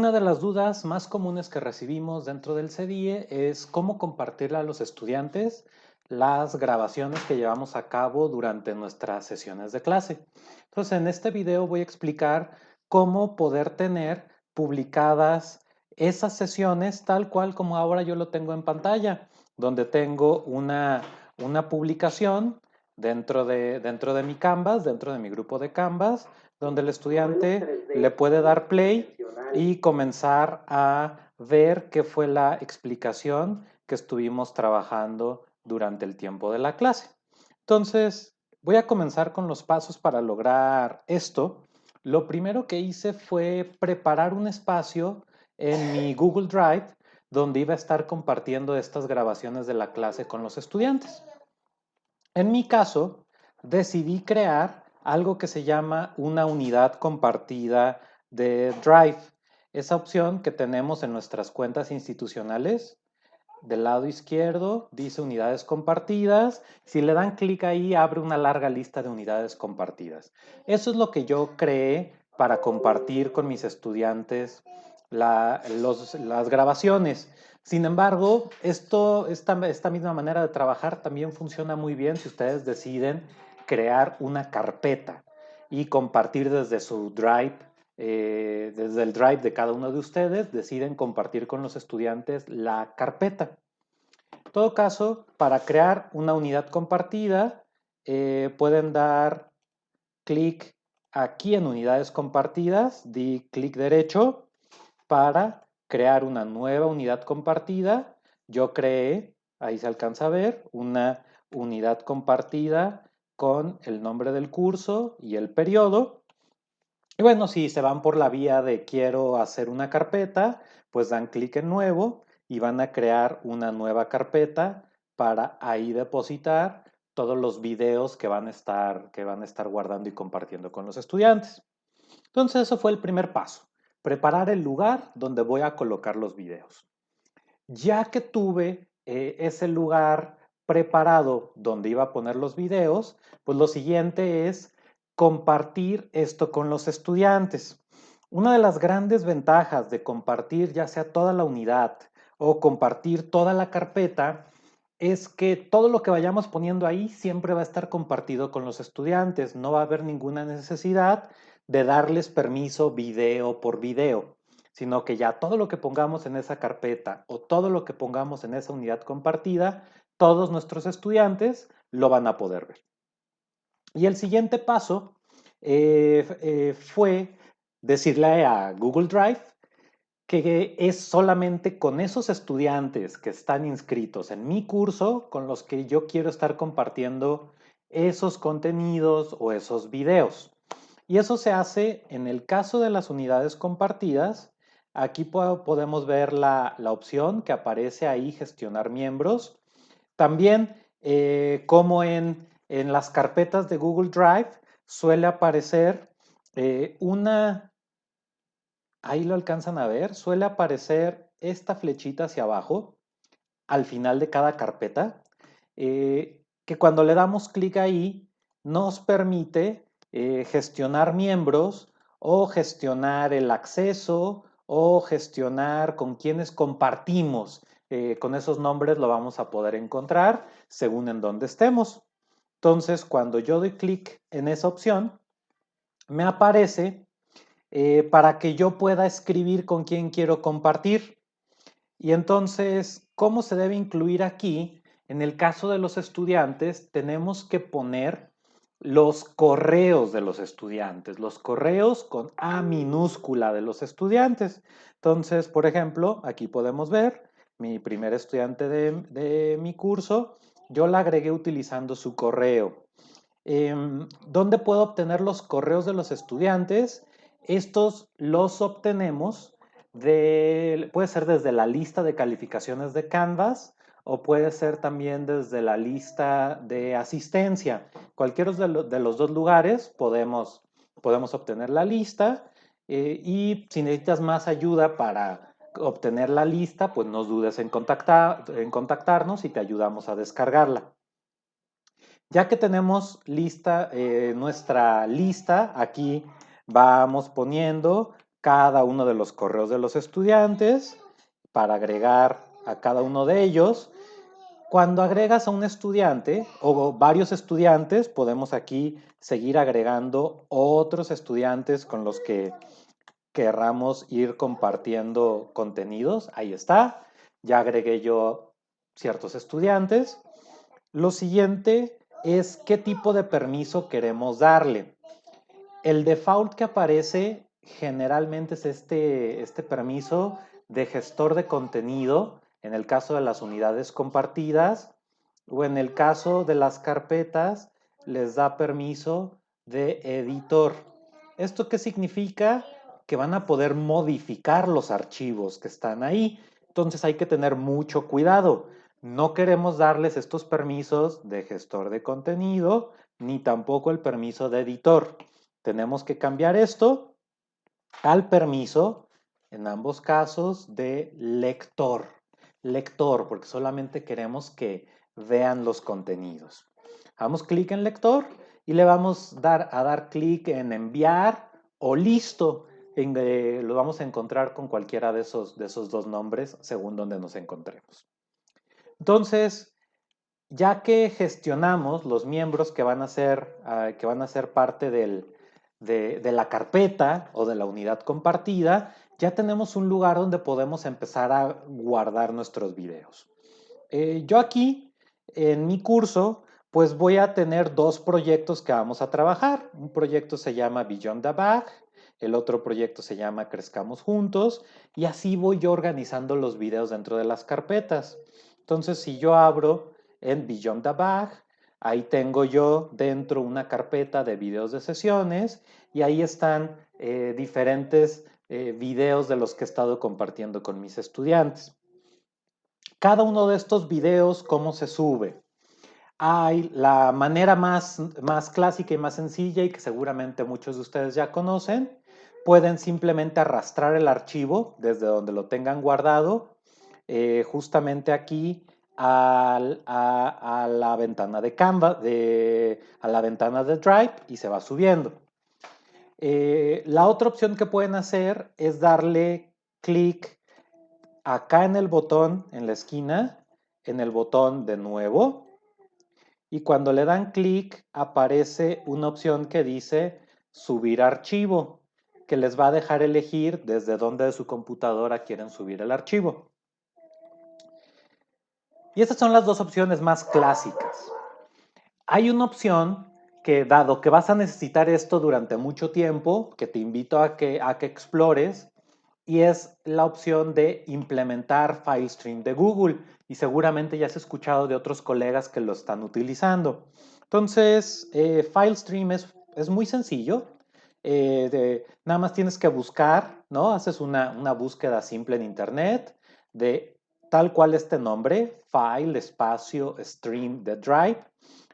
Una de las dudas más comunes que recibimos dentro del CDIE es cómo compartirle a los estudiantes las grabaciones que llevamos a cabo durante nuestras sesiones de clase. Entonces, en este video voy a explicar cómo poder tener publicadas esas sesiones tal cual como ahora yo lo tengo en pantalla, donde tengo una, una publicación dentro de, dentro de mi Canvas, dentro de mi grupo de Canvas, donde el estudiante le puede dar play y comenzar a ver qué fue la explicación que estuvimos trabajando durante el tiempo de la clase. Entonces, voy a comenzar con los pasos para lograr esto. Lo primero que hice fue preparar un espacio en mi Google Drive donde iba a estar compartiendo estas grabaciones de la clase con los estudiantes. En mi caso, decidí crear algo que se llama una unidad compartida de Drive. Esa opción que tenemos en nuestras cuentas institucionales del lado izquierdo dice unidades compartidas. Si le dan clic ahí, abre una larga lista de unidades compartidas. Eso es lo que yo creé para compartir con mis estudiantes las grabaciones. Sin embargo, esto, esta, esta misma manera de trabajar también funciona muy bien si ustedes deciden crear una carpeta y compartir desde su Drive eh, desde el Drive de cada uno de ustedes, deciden compartir con los estudiantes la carpeta. En todo caso, para crear una unidad compartida, eh, pueden dar clic aquí en unidades compartidas, di clic derecho para crear una nueva unidad compartida. Yo creé, ahí se alcanza a ver, una unidad compartida con el nombre del curso y el periodo. Y bueno, si se van por la vía de quiero hacer una carpeta, pues dan clic en nuevo y van a crear una nueva carpeta para ahí depositar todos los videos que van a estar, que van a estar guardando y compartiendo con los estudiantes. Entonces, eso fue el primer paso, preparar el lugar donde voy a colocar los videos. Ya que tuve eh, ese lugar preparado donde iba a poner los videos, pues lo siguiente es compartir esto con los estudiantes. Una de las grandes ventajas de compartir ya sea toda la unidad o compartir toda la carpeta es que todo lo que vayamos poniendo ahí siempre va a estar compartido con los estudiantes. No va a haber ninguna necesidad de darles permiso video por video, sino que ya todo lo que pongamos en esa carpeta o todo lo que pongamos en esa unidad compartida, todos nuestros estudiantes lo van a poder ver. Y el siguiente paso eh, eh, fue decirle a Google Drive que es solamente con esos estudiantes que están inscritos en mi curso con los que yo quiero estar compartiendo esos contenidos o esos videos. Y eso se hace en el caso de las unidades compartidas. Aquí podemos ver la, opción que aparece ahí, gestionar miembros. También, eh, como en en las carpetas de Google Drive suele aparecer eh, una, ahí lo alcanzan a ver, suele aparecer esta flechita hacia abajo al final de cada carpeta, eh, que cuando le damos clic ahí nos permite eh, gestionar miembros o gestionar el acceso o gestionar con quienes compartimos. con esos nombres lo vamos a poder encontrar según en dónde estemos. Entonces, cuando yo doy clic en esa opción, me aparece eh, para que yo pueda escribir con quién quiero compartir. Y entonces, ¿cómo se debe incluir aquí? En el caso de los estudiantes, tenemos que poner los correos de los estudiantes, los correos con A minúscula de los estudiantes. Entonces, por ejemplo, aquí podemos ver mi primer estudiante de mi curso yo la agregué utilizando su correo. Em, ¿Dónde puedo obtener los correos de los estudiantes? Estos los obtenemos de, puede ser desde la lista de calificaciones de Canvas o puede ser también desde la lista de asistencia. Cualquiera de, los dos lugares podemos, podemos obtener la lista eh, y si necesitas más ayuda para obtener la lista, pues no dudes en, contactar, en contactarnos y te ayudamos a descargarla. Ya que tenemos lista, eh, nuestra lista, aquí vamos poniendo cada uno de los correos de los estudiantes para agregar a cada uno de ellos. Cuando agregas a un estudiante o varios estudiantes, podemos aquí seguir agregando otros estudiantes con los que querramos ir compartiendo contenidos. Ahí está. Ya agregué yo ciertos estudiantes. Lo siguiente es qué tipo de permiso queremos darle. El default que aparece generalmente es este, este permiso de gestor de contenido en el caso de las unidades compartidas o en el caso de las carpetas les da permiso de editor. ¿Esto qué significa? Que van a poder modificar los archivos que están ahí. Entonces hay que tener mucho cuidado. No queremos darles estos permisos de gestor de contenido ni tampoco el permiso de editor. Tenemos que cambiar esto al permiso, en ambos casos, de lector. Lector, porque solamente queremos que vean los contenidos. Damos clic en lector y le vamos dar, a dar clic en enviar o listo. Eh, lo vamos a encontrar con cualquiera de esos, de esos dos nombres según donde nos encontremos. Entonces, ya que gestionamos los miembros que van a ser, ah, que van a ser parte de, la carpeta o de la unidad compartida, ya tenemos un lugar donde podemos empezar a guardar nuestros videos. Eh, yo aquí, en mi curso, pues voy a tener dos proyectos que vamos a trabajar. Un proyecto se llama Beyond the Bag, el otro proyecto se llama Crezcamos Juntos y así voy yo organizando los videos dentro de las carpetas. Entonces, si yo abro en Beyond the Bag, ahí tengo yo dentro una carpeta de videos de sesiones y ahí están eh, diferentes eh, videos de los que he estado compartiendo con mis estudiantes. Cada uno de estos videos, ¿cómo se sube? Hay la manera más, más clásica y más sencilla y que seguramente muchos de ustedes ya conocen. Pueden simplemente arrastrar el archivo desde donde lo tengan guardado eh, justamente aquí a, la ventana de Canva, de, a la ventana de Drive y se va subiendo. Eh, la otra opción que pueden hacer es darle clic acá en el botón, en la esquina, en el botón de nuevo. Y cuando le dan clic aparece una opción que dice subir archivo, que les va a dejar elegir desde dónde de su computadora quieren subir el archivo. Y estas son las dos opciones más clásicas. Hay una opción que, dado que vas a necesitar esto durante mucho tiempo, que te invito a que, a que explores, y es la opción de implementar FileStream de Google. Y seguramente ya has escuchado de otros colegas que lo están utilizando. Entonces, eh, FileStream es, es, muy sencillo. Eh, nada más tienes que buscar, ¿no? Haces una, una búsqueda simple en Internet de tal cual este nombre, file, espacio, stream de Drive,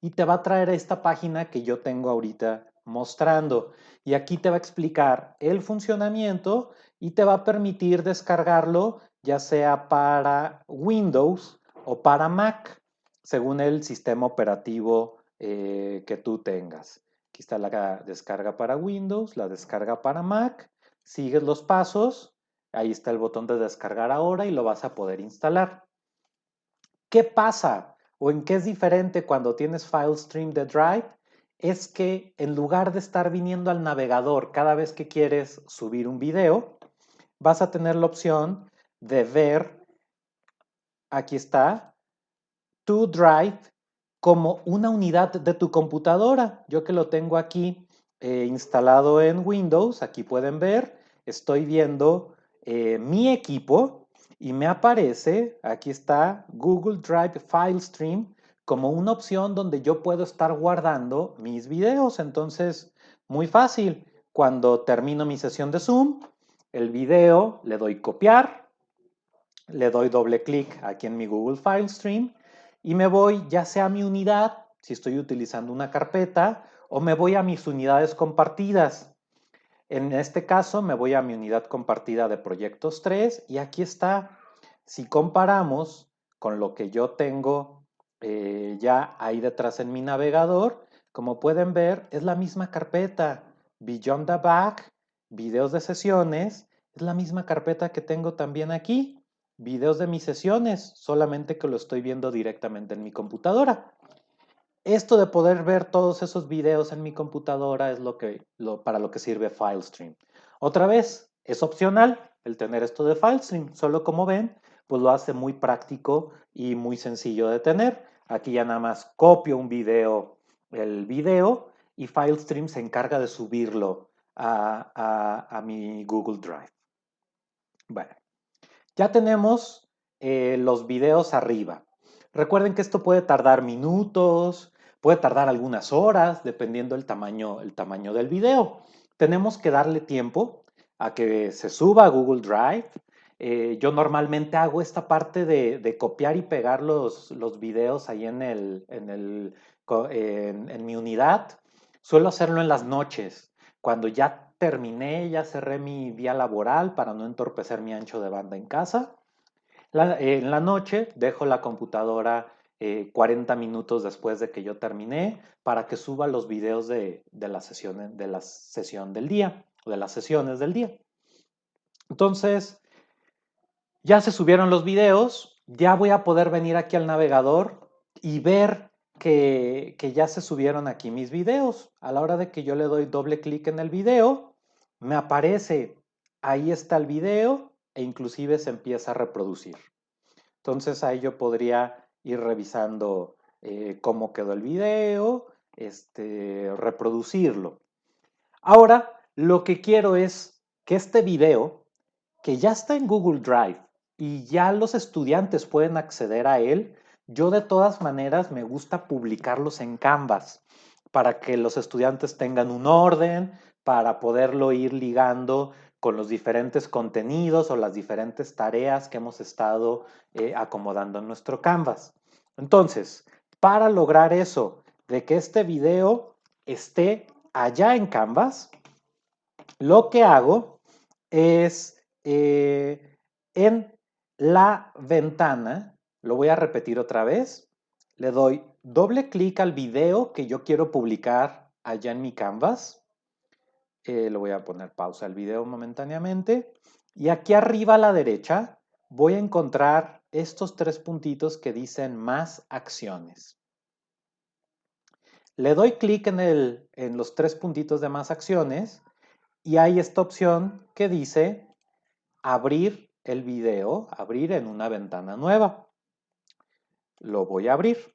y te va a traer esta página que yo tengo ahorita mostrando. Y aquí te va a explicar el funcionamiento y te va a permitir descargarlo ya sea para Windows o para Mac, según el sistema operativo eh, que tú tengas. Aquí está la descarga para Windows, la descarga para Mac. Sigues los pasos Ahí está el botón de descargar ahora y lo vas a poder instalar. ¿Qué pasa o en qué es diferente cuando tienes FileStream de Drive? Es que en lugar de estar viniendo al navegador cada vez que quieres subir un video, vas a tener la opción de ver, aquí está, tu Drive como una unidad de tu computadora. Yo que lo tengo aquí eh, instalado en Windows, aquí pueden ver, estoy viendo eh, mi equipo y me aparece, aquí está Google Drive File Stream como una opción donde yo puedo estar guardando mis videos. Entonces, muy fácil. Cuando termino mi sesión de Zoom, el video le doy copiar, le doy doble clic aquí en mi Google File Stream y me voy ya sea a mi unidad, si estoy utilizando una carpeta, o me voy a mis unidades compartidas. En este caso me voy a mi unidad compartida de proyectos 3 y aquí está. Si comparamos con lo que yo tengo eh, ya ahí detrás en mi navegador, como pueden ver, es la misma carpeta, Beyond the Back, videos de sesiones, es la misma carpeta que tengo también aquí, videos de mis sesiones, solamente que lo estoy viendo directamente en mi computadora. Esto de poder ver todos esos videos en mi computadora es lo que, para lo que sirve FileStream. Otra vez, es opcional el tener esto de FileStream, solo como ven, pues lo hace muy práctico y muy sencillo de tener. Aquí ya nada más copio un video, el video, y FileStream se encarga de subirlo a, mi Google Drive. Bueno, ya tenemos eh, los videos arriba. Recuerden que esto puede tardar minutos, puede tardar algunas horas, dependiendo del tamaño, el tamaño del video. Tenemos que darle tiempo a que se suba a Google Drive. Eh, yo normalmente hago esta parte de, copiar y pegar los, videos ahí en mi unidad. Suelo hacerlo en las noches, cuando ya terminé, ya cerré mi día laboral para no entorpecer mi ancho de banda en casa. en la noche dejo la computadora 40 eh, minutos después de que yo terminé para que suba los videos de, la sesión, de la sesión del día, de las sesiones del día. Entonces, ya se subieron los videos, ya voy a poder venir aquí al navegador y ver que, ya se subieron aquí mis videos. A la hora de que yo le doy doble clic en el video, me aparece, ahí está el video e inclusive se empieza a reproducir. Entonces ahí yo podría ir revisando eh, cómo quedó el video, este, reproducirlo. Ahora, lo que quiero es que este video, que ya está en Google Drive y ya los estudiantes pueden acceder a él, yo de todas maneras me gusta publicarlos en Canvas para que los estudiantes tengan un orden, para poderlo ir ligando con los diferentes contenidos o las diferentes tareas que hemos estado eh, acomodando en nuestro Canvas. Entonces, para lograr eso, de que este video esté allá en Canvas, lo que hago es eh, en la ventana lo voy a repetir otra vez. Le doy doble clic al video que yo quiero publicar allá en mi Canvas. Eh, voy a poner pausa al video momentáneamente. Y aquí arriba a la derecha voy a encontrar estos tres puntitos que dicen más acciones. Le doy clic en, en los tres puntitos de más acciones y hay esta opción que dice abrir el video, abrir en una ventana nueva. Lo voy a abrir.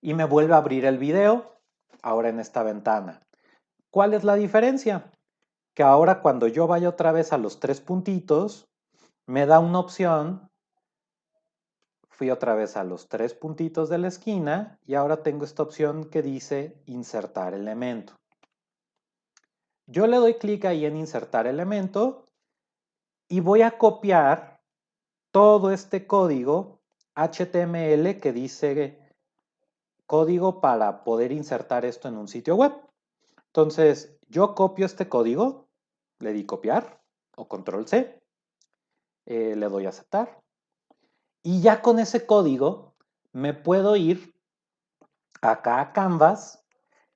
Y me vuelve a abrir el video, ahora en esta ventana. ¿Cuál es la diferencia? Que ahora cuando yo vaya otra vez a los tres puntitos, me da una opción. Fui otra vez a los tres puntitos de la esquina y ahora tengo esta opción que dice insertar elemento. Yo le doy clic ahí en insertar elemento y voy a copiar todo este código HTML que dice código para poder insertar esto en un sitio web. Entonces, yo copio este código, le di copiar o control C, eh, le doy a aceptar. Y ya con ese código me puedo ir acá a Canvas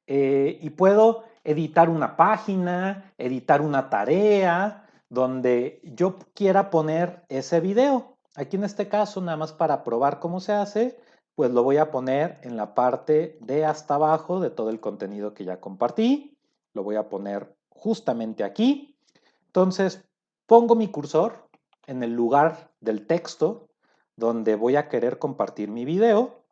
eh, y puedo editar una página, editar una tarea, donde yo quiera poner ese video. Aquí en este caso, nada más para probar cómo se hace, pues lo voy a poner en la parte de hasta abajo de todo el contenido que ya compartí. Lo voy a poner justamente aquí. Entonces, pongo mi cursor en el lugar del texto donde voy a querer compartir mi video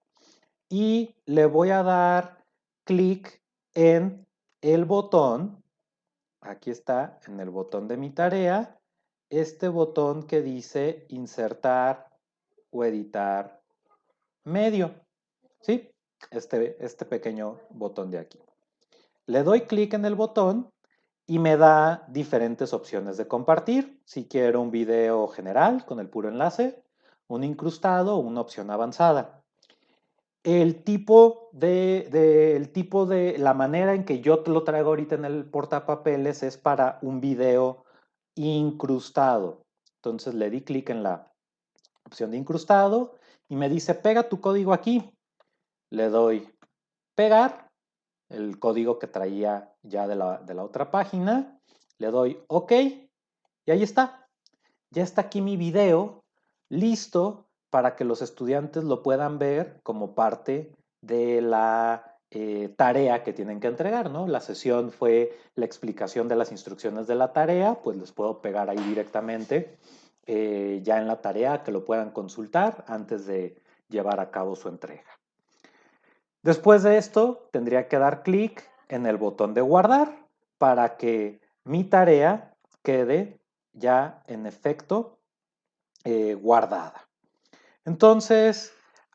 y le voy a dar clic en el botón aquí está en el botón de mi tarea, este botón que dice insertar o editar medio. ¿Sí? Este, este pequeño botón de aquí. Le doy clic en el botón y me da diferentes opciones de compartir. Si quiero un video general con el puro enlace, un incrustado o una opción avanzada. El tipo de, el tipo de, la manera en que yo lo traigo ahorita en el portapapeles es para un video incrustado. Entonces le di clic en la opción de incrustado y me dice pega tu código aquí. Le doy pegar el código que traía ya de la, otra página, le doy OK y ahí está. Ya está aquí mi video listo para que los estudiantes lo puedan ver como parte de la eh, tarea que tienen que entregar, ¿no? La sesión fue la explicación de las instrucciones de la tarea, pues les puedo pegar ahí directamente eh, ya en la tarea que lo puedan consultar antes de llevar a cabo su entrega. Después de esto, tendría que dar clic en el botón de guardar para que mi tarea quede ya en efecto eh, guardada. Entonces,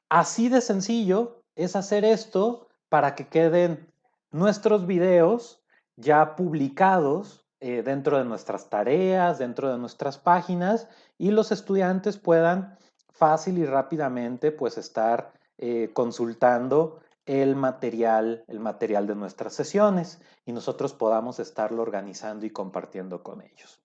así de sencillo es hacer esto para que queden nuestros videos ya publicados eh, dentro de nuestras tareas, dentro de nuestras páginas y los estudiantes puedan fácil y rápidamente pues estar eh, consultando el material, el material de nuestras sesiones y nosotros podamos estarlo organizando y compartiendo con ellos.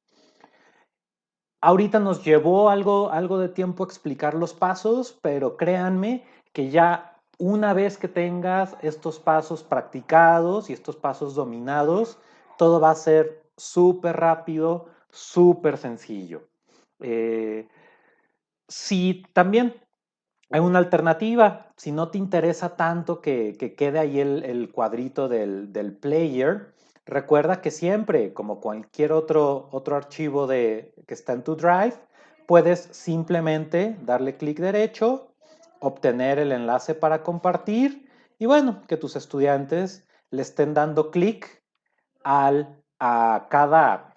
Ahorita nos llevó algo, algo de tiempo explicar los pasos, pero créanme que ya una vez que tengas estos pasos practicados y estos pasos dominados, todo va a ser súper rápido, súper sencillo. Eh, si también hay una alternativa, si no te interesa tanto que, quede ahí el, cuadrito del, del player, Recuerda que siempre, como cualquier otro, otro archivo de, que está en tu Drive, puedes simplemente darle clic derecho, obtener el enlace para compartir y bueno, que tus estudiantes le estén dando clic al, a, cada,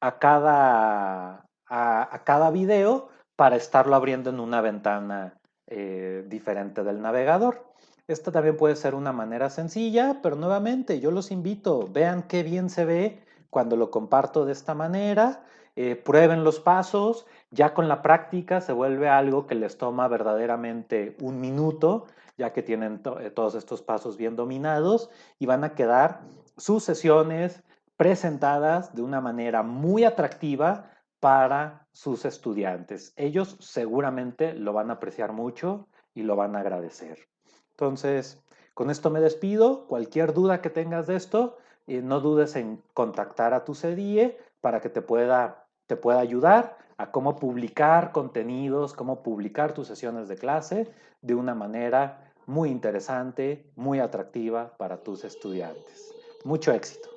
a, cada, a, cada video para estarlo abriendo en una ventana eh, diferente del navegador. Esta también puede ser una manera sencilla, pero nuevamente yo los invito, vean qué bien se ve cuando lo comparto de esta manera, eh, prueben los pasos, ya con la práctica se vuelve algo que les toma verdaderamente un minuto, ya que tienen eh, todos estos pasos bien dominados y van a quedar sus sesiones presentadas de una manera muy atractiva para sus estudiantes. Ellos seguramente lo van a apreciar mucho y lo van a agradecer. Entonces, con esto me despido. Cualquier duda que tengas de esto, eh, no dudes en contactar a tu CDIE para que te pueda, te pueda ayudar a cómo publicar contenidos, cómo publicar tus sesiones de clase de una manera muy interesante, muy atractiva para tus estudiantes. Mucho éxito.